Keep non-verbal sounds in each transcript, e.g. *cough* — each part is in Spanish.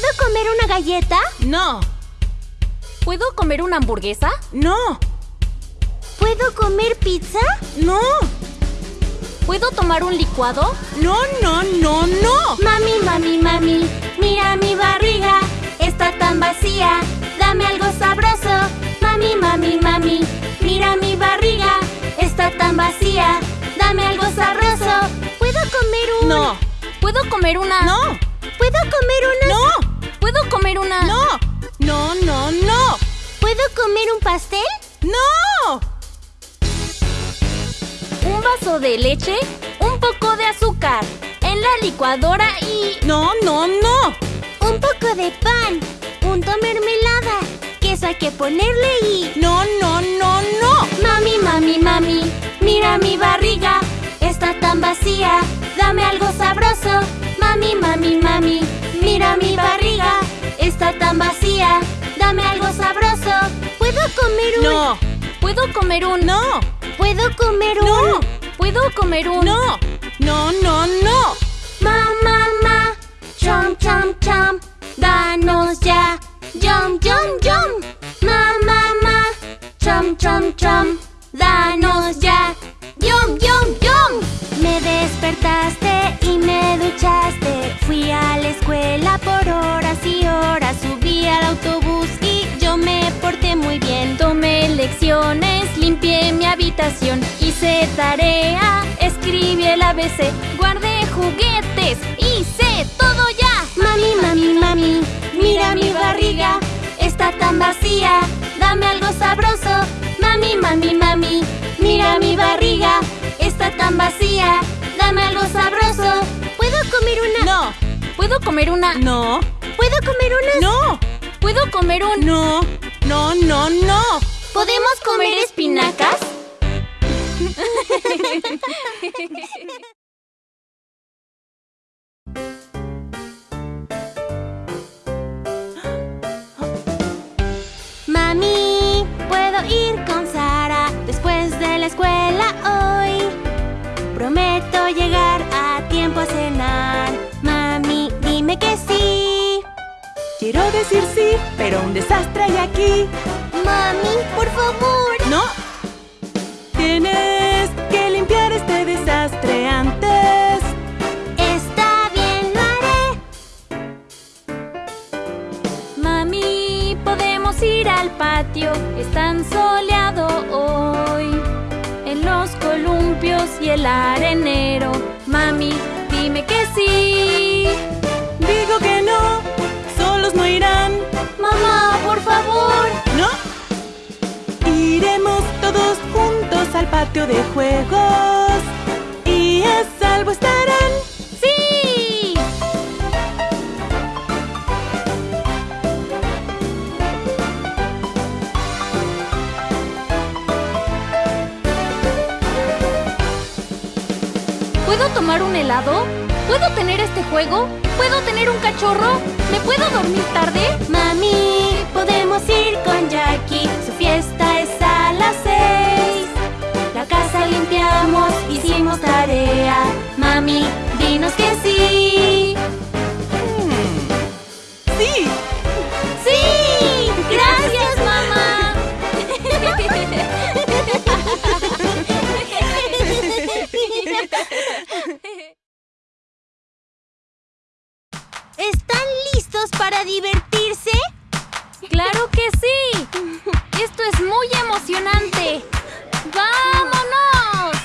¿Puedo comer una galleta? No. ¿Puedo comer una hamburguesa? No. ¿Puedo comer pizza? No. ¿Puedo tomar un licuado? No, no, no, no. Mami, mami, mami, mira mi barriga. Está tan vacía. Dame algo sabroso. Mami, mami, mami, mira mi barriga. Está tan vacía. Dame algo sabroso. ¿Puedo comer un...? No. ¿Puedo comer una...? No. ¿Puedo comer una...? No. ¿Puedo comer una...? No. No, no, no. ¿Puedo comer un pastel? No. Un vaso de leche, un poco de azúcar, en la licuadora y... No, no, no. Un poco de pan, punto mermelada, queso hay que ponerle y... No, no, no, no. Mami, mami, mami, mira mi barriga, está tan vacía, dame algo sabroso. Mami, mami, mami, mira mi barriga, está tan vacía, dame algo sabroso. ¿Puedo comer un...? No. ¿Puedo comer un...? No. ¿Puedo comer un...? No. ¿Puedo comer un...? No. No, no, no. Ma, ma, ma, chom, chom, chom, danos ya, yum, yum, yum. Ma, ma, ma, chom, chom, chom, danos ya, yum, yum, yum. Despertaste y me duchaste, fui a la escuela por horas y horas, subí al autobús y yo me porté muy bien. Tomé lecciones, limpié mi habitación, hice tarea, escribí el ABC, guardé juguetes, hice todo ya. Mami, mami, mami, mira mi barriga, está tan vacía, dame algo sabroso. Mami, mami, mami, mira mi barriga, está tan vacía, dame algo sabroso. ¿Puedo comer una? No. ¿Puedo comer una...? No. ¿Puedo comer una? No. ¿Puedo comer un...? No. No, no, no. ¿Podemos comer espinacas? Mami, ¿puedo ir con Sara después de la escuela hoy? Llegar a tiempo a cenar. Mami, dime que sí. Quiero decir sí, pero un desastre hay aquí. Mami, por favor. No. Tienes que limpiar este desastre antes. Está bien, lo haré. Mami, podemos ir al patio, es tan soleado hoy. Y el arenero. Mami, dime que sí. Digo que no. Solos no irán. Mamá, por favor. No. Iremos todos juntos al patio de juegos. Y a salvo estarán. Tomar un helado? ¿Puedo tener este juego? ¿Puedo tener un cachorro? ¿Me puedo dormir tarde? Mami, podemos ir con Jackie. Su fiesta es a las seis. La casa limpiamos, hicimos tarea. Mami, dinos que sí. Emocionante! ¡Vámonos!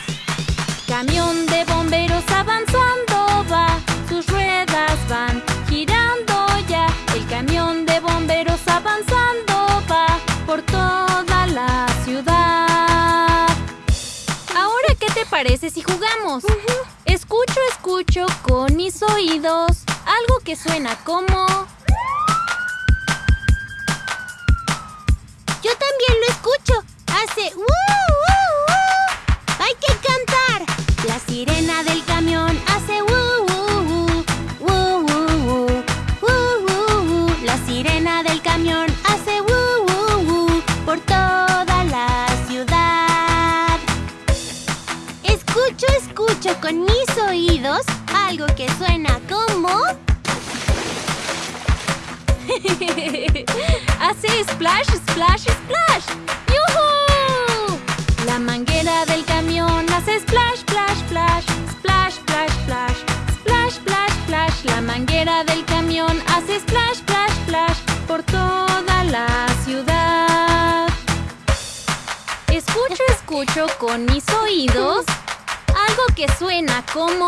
Camión de bomberos avanzando va, sus ruedas van girando ya. El camión de bomberos avanzando va por toda la ciudad. Ahora, ¿qué te parece si jugamos? Escucho, escucho con mis oídos algo que suena como... Yo también lo escucho. Hace ¡uh, uh, uh! Hay que cantar. La sirena del camión hace ¡uh, uh, uh! ¡Uh, uh, uh! ¡Uh, uh! La sirena del camión hace ¡uh, uh, uh! por toda la ciudad. Escucho, escucho con mis oídos algo que suena como... *laughs* Hace splash, splash. Con mis oídos algo que suena como...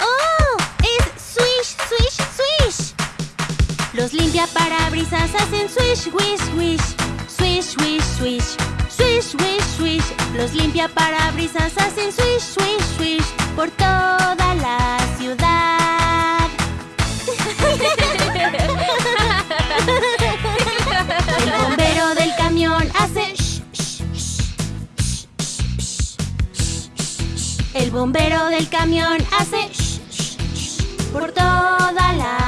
¡Oh! ¡Es swish, swish, swish! Los limpiaparabrisas hacen swish, wish, wish. Swish, wish, swish. Swish, wish, swish. Los limpiaparabrisas hacen swish, swish, swish. Por toda bombero del camión hace shh, shh, shh, por toda la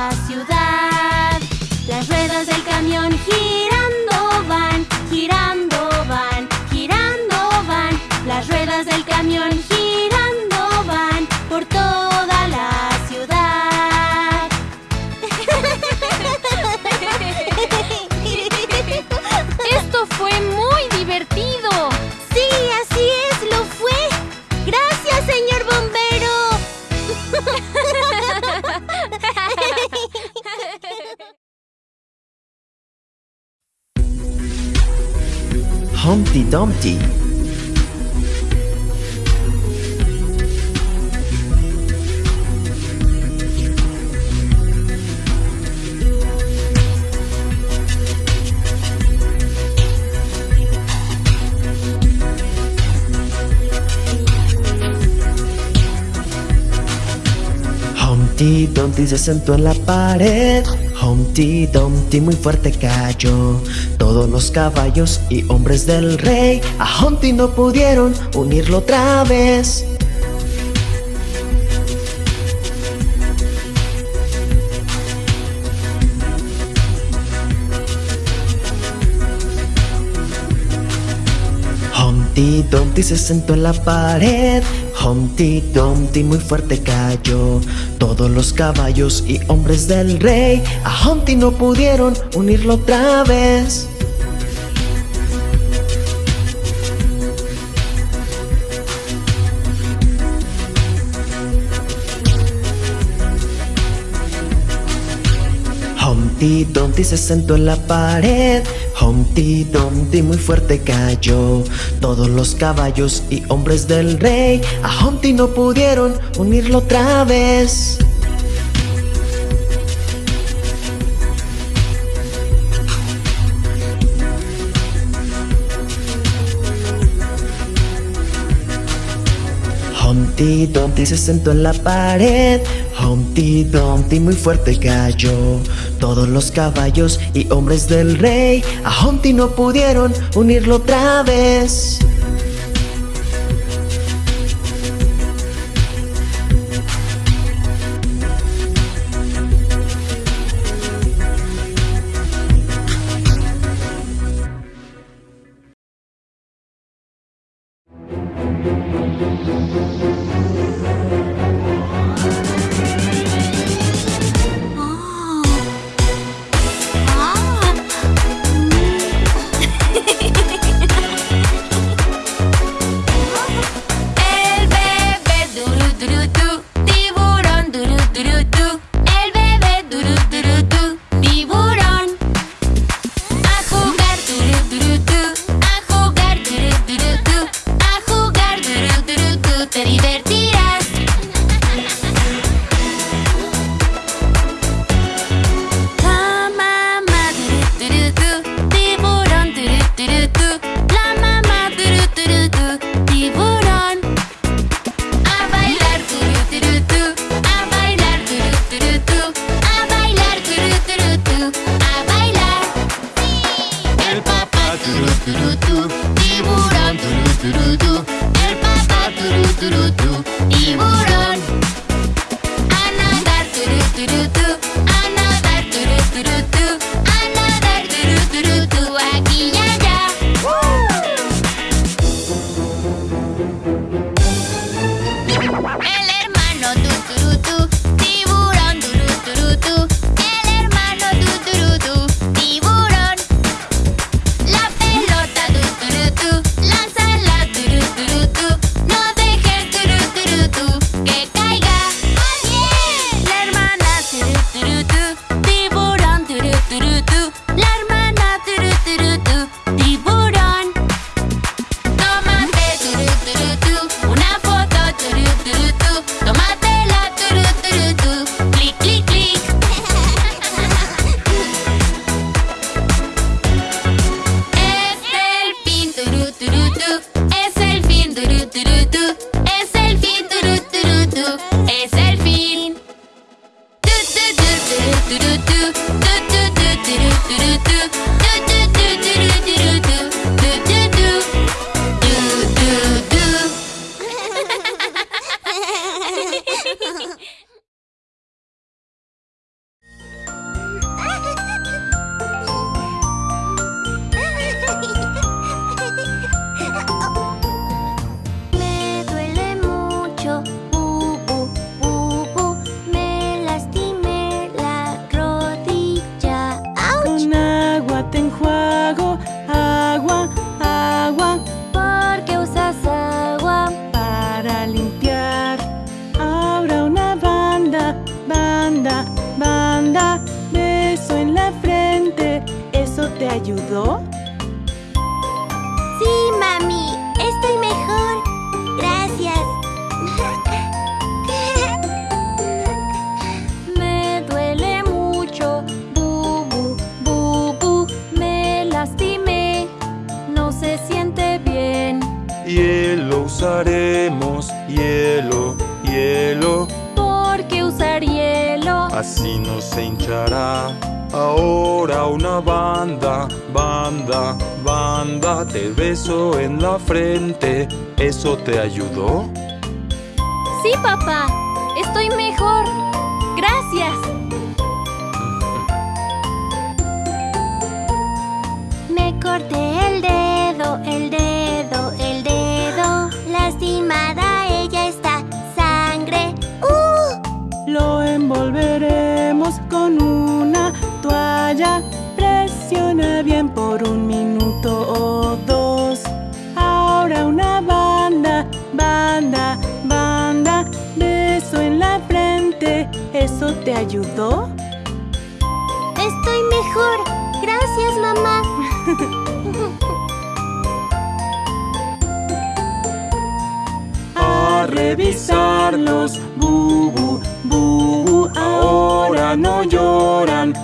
Humpty se sentó en la pared. Humpty Dumpty muy fuerte cayó. Todos los caballos y hombres del rey a Humpty no pudieron unirlo otra vez. Humpty Dumpty se sentó en la pared. Humpty Dumpty muy fuerte cayó. Todos los caballos y hombres del rey a Humpty no pudieron unirlo otra vez. Humpty Dumpty se sentó en la pared. Humpty Dumpty muy fuerte cayó. Todos los caballos y hombres del rey a Humpty no pudieron unirlo otra vez. Humpty Dumpty se sentó en la pared. Humpty Dumpty muy fuerte cayó. Todos los caballos y hombres del rey a Humpty no pudieron unirlo otra vez. Banda, banda, te beso en la frente. ¿Eso te ayudó? Sí, papá. Estoy mejor. Gracias. ¿Eso te ayudó? ¡Estoy mejor! ¡Gracias, mamá! *laughs* A revisarlos, bu, bu, bu, ahora no lloran,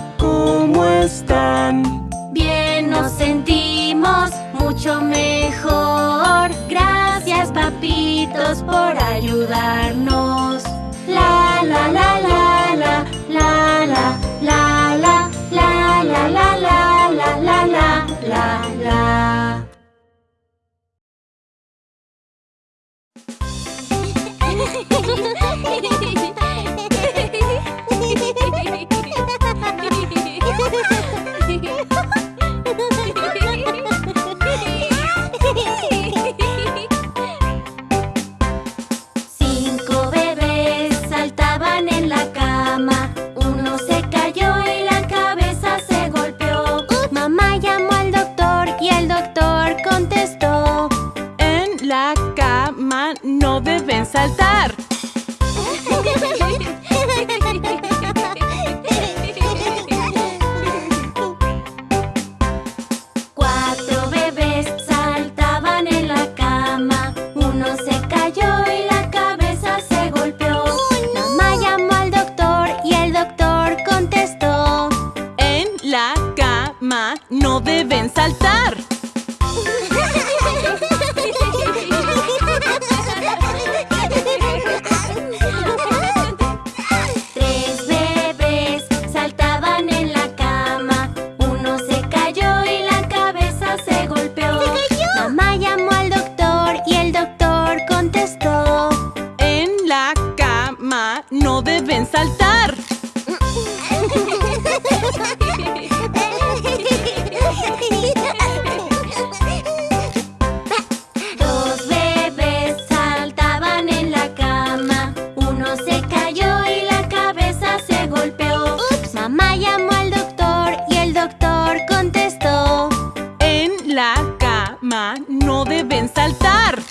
cama no deben saltar.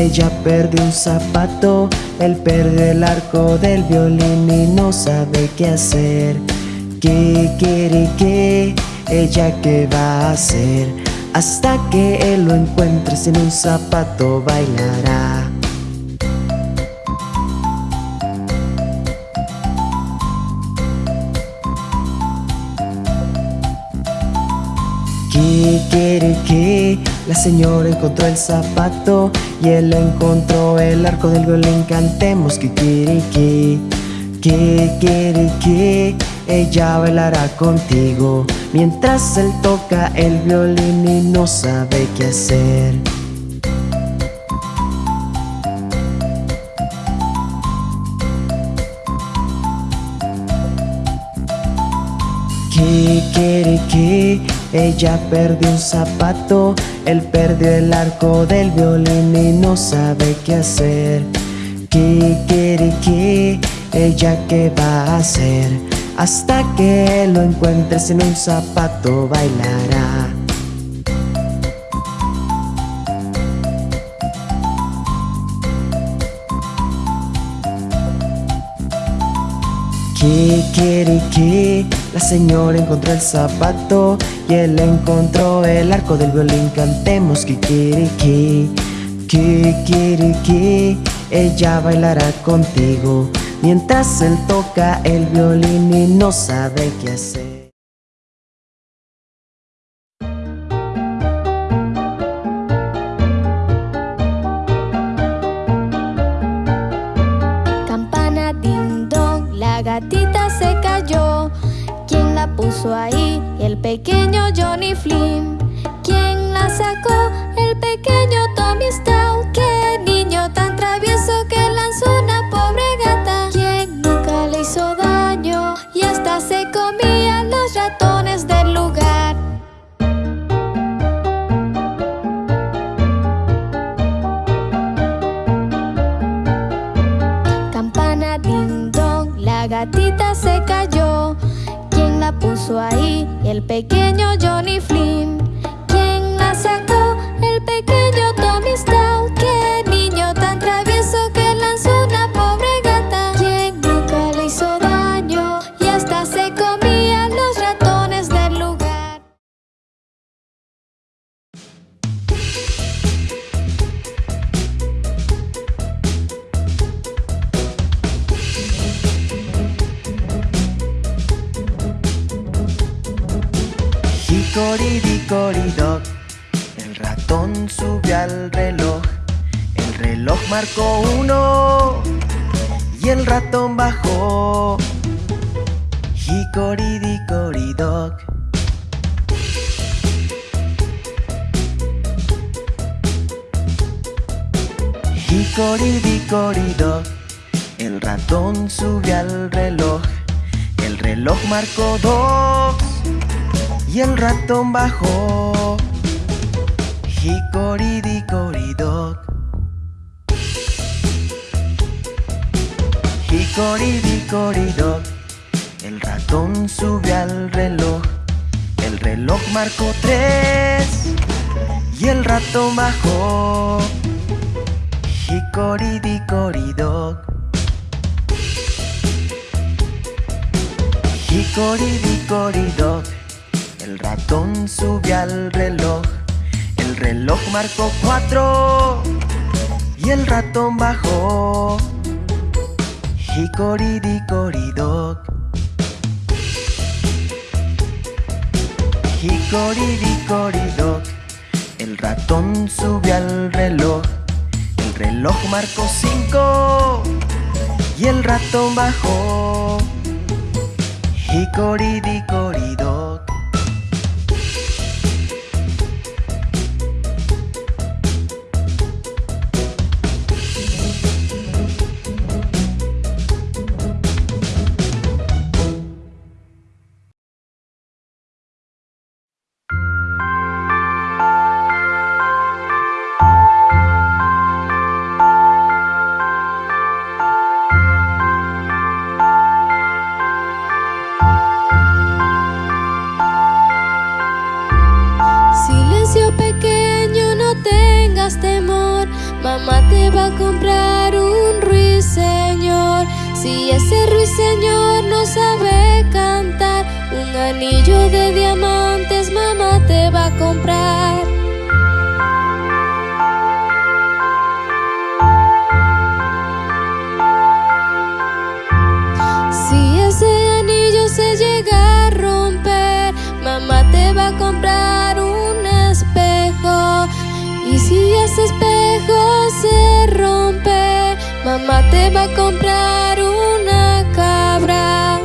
Ella perdió un zapato, él perdió el arco del violín y no sabe qué hacer. Kikiriki, ella qué va a hacer, hasta que él lo encuentre sin un zapato bailará. Kikiriki, la señora encontró el zapato y él encontró el arco del violín. Cantemos kikiriki, kikiriki, ella bailará contigo mientras él toca el violín y no sabe qué hacer. Kikiriki, ella perdió un zapato, él perdió el arco del violín y no sabe qué hacer. Kikiriki, ella qué va a hacer, hasta que lo encuentre sin un zapato bailará. Kikiriki, la señora encontró el zapato y él encontró el arco del violín. Cantemos kikiriki, kikiriki, ella bailará contigo mientras él toca el violín y no sabe qué hacer. Puso ahí? El pequeño Johnny Flynn. ¿Quién la puso ahí? El pequeño Johnny Flynn. Marcó uno y el ratón bajó. Hickory-dickory-dock. Hickory-dickory-dock, el ratón subió al reloj. El reloj marcó dos y el ratón bajó. Hickory-dickory-dock. Hickory-dickory-dock. El ratón subió al reloj. El reloj marcó tres y el ratón bajó. Hickory-dickory-dock. Hickory-dickory-dock. El ratón subió al reloj. El reloj marcó cuatro y el ratón bajó. Hickory-dickory-dock. Hickory-dickory-dock. El ratón subió al reloj. El reloj marcó cinco y el ratón bajó. Hickory-dickory-dock. Mamá te va a comprar una cabra.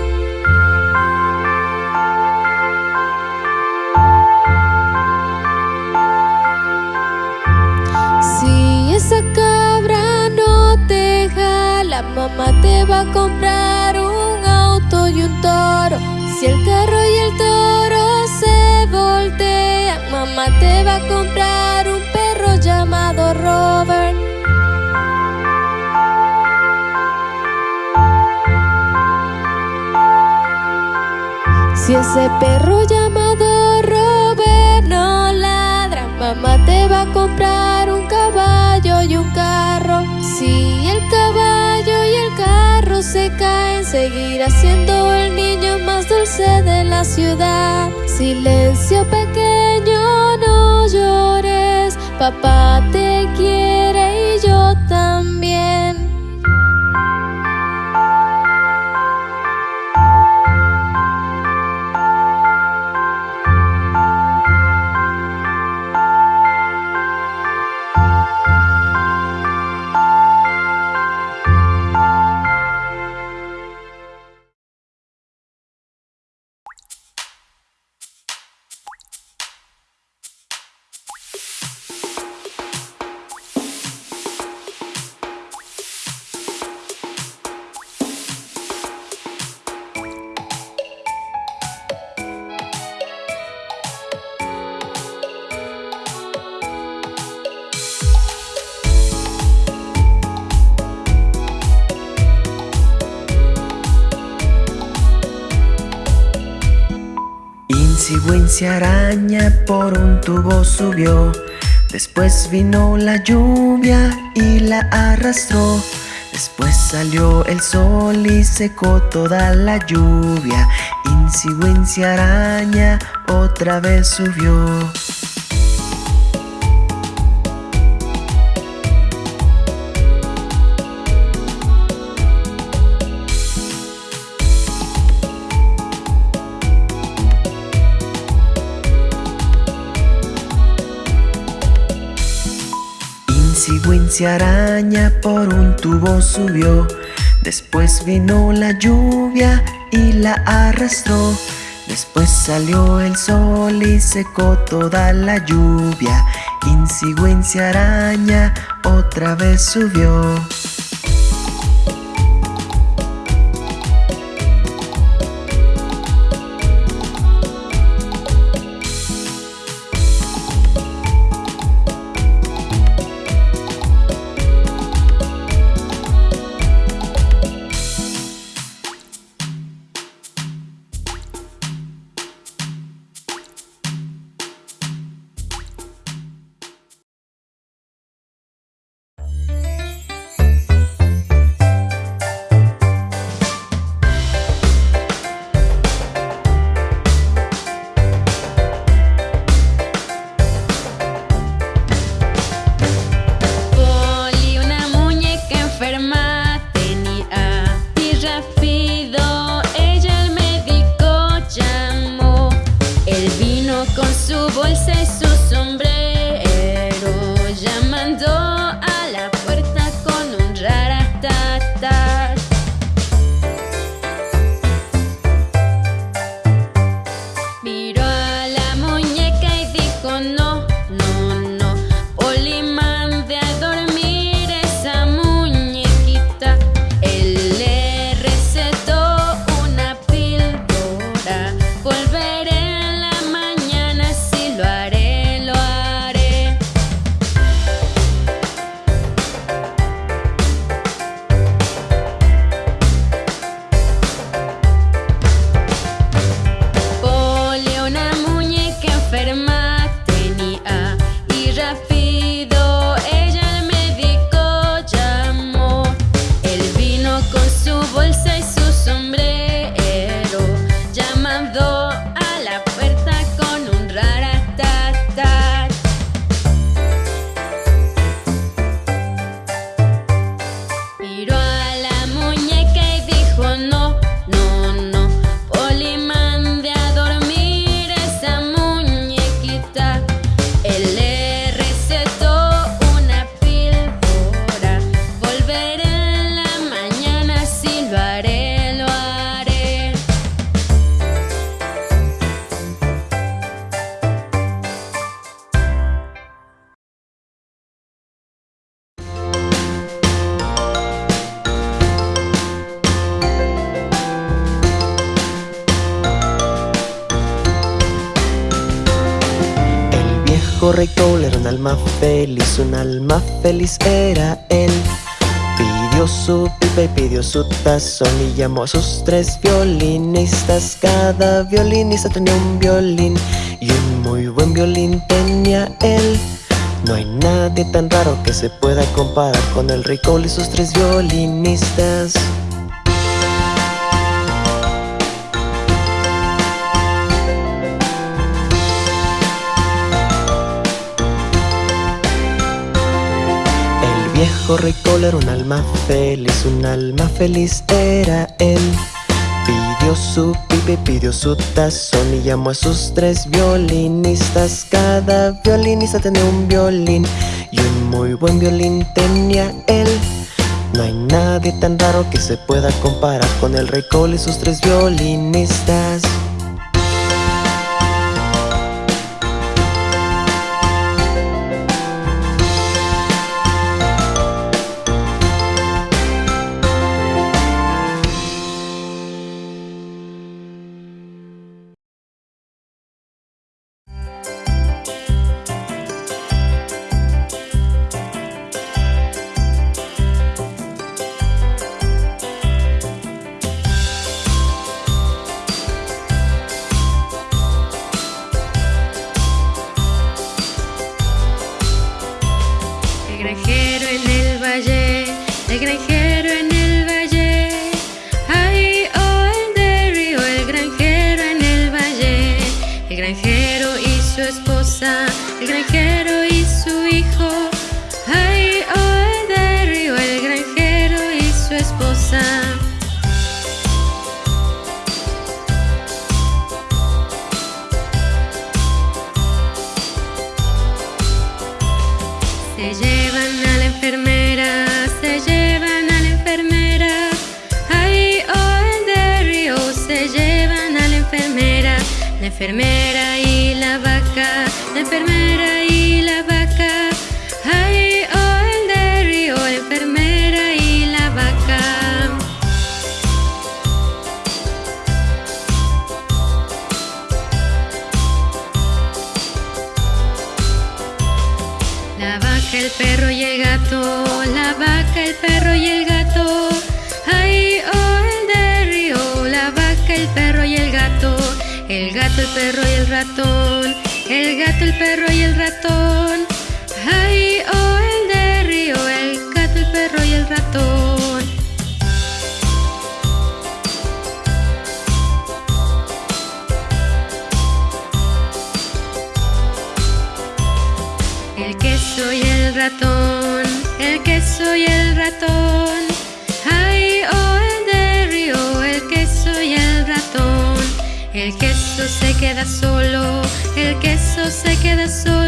Si esa cabra no te jala, mamá te va a comprar un auto y un toro. Si el carro y el toro se voltean, mamá te va a comprar un perro llamado Robert. Si ese perro llamado Robert no ladra, mamá te va a comprar un caballo y un carro. Si el caballo y el carro se caen, seguirá siendo el niño más dulce de la ciudad. Silencio pequeño, no llores, papá te quiere y yo también. Wincy araña por un tubo subió. Después vino la lluvia y la arrastró. Después salió el sol y secó toda la lluvia. Insi Wincy araña otra vez subió. Araña por un tubo subió. Después vino la lluvia y la arrastró. Después salió el sol y secó toda la lluvia. Insi Wincy araña otra vez subió. Con su bolsa y su sombrero, alma feliz era él. Pidió su pipa y pidió su tazón y llamó a sus tres violinistas. Cada violinista tenía un violín y un muy buen violín tenía él. No hay nadie tan raro que se pueda comparar con el rey Cole y sus tres violinistas. Viejo rey Cole era un alma feliz, un alma feliz era él. Pidió su pipe, pidió su tazón y llamó a sus tres violinistas. Cada violinista tenía un violín y un muy buen violín tenía él. No hay nadie tan raro que se pueda comparar con el rey Cole y sus tres violinistas. perro y el ratón, el gato, el perro y el ratón. queso se queda solo, el queso se queda solo.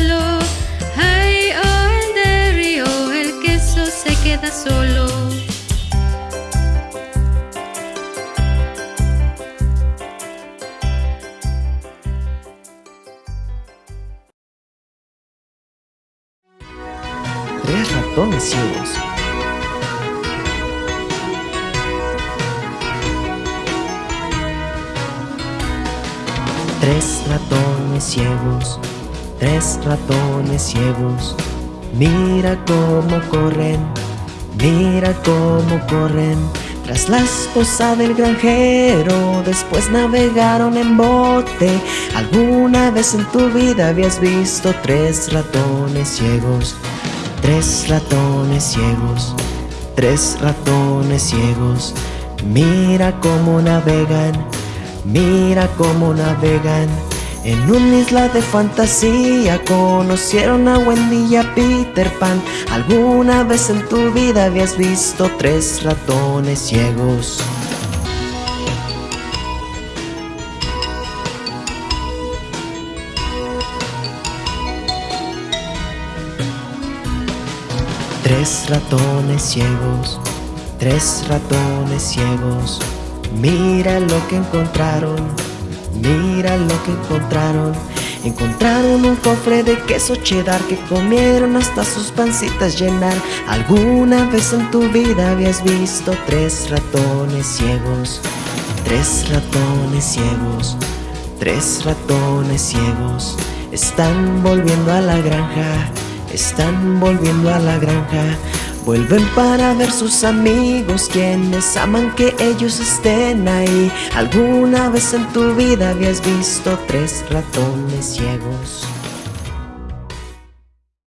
La esposa del granjero, después navegaron en bote. ¿Alguna vez en tu vida habías visto tres ratones ciegos? Tres ratones ciegos, tres ratones ciegos. Mira cómo navegan, mira cómo navegan. En una isla de fantasía conocieron a Wendy y a Peter Pan. ¿Alguna vez en tu vida habías visto tres ratones ciegos? Tres ratones ciegos, tres ratones ciegos. Mira lo que encontraron Mira lo que encontraron. Encontraron un cofre de queso cheddar que comieron hasta sus pancitas llenar. ¿Alguna vez en tu vida habías visto tres ratones ciegos? Tres ratones ciegos, tres ratones ciegos. están volviendo a la granja, están volviendo a la granja. Vuelven para ver sus amigos quienes aman que ellos estén ahí. ¿Alguna vez en tu vida habías visto tres ratones ciegos?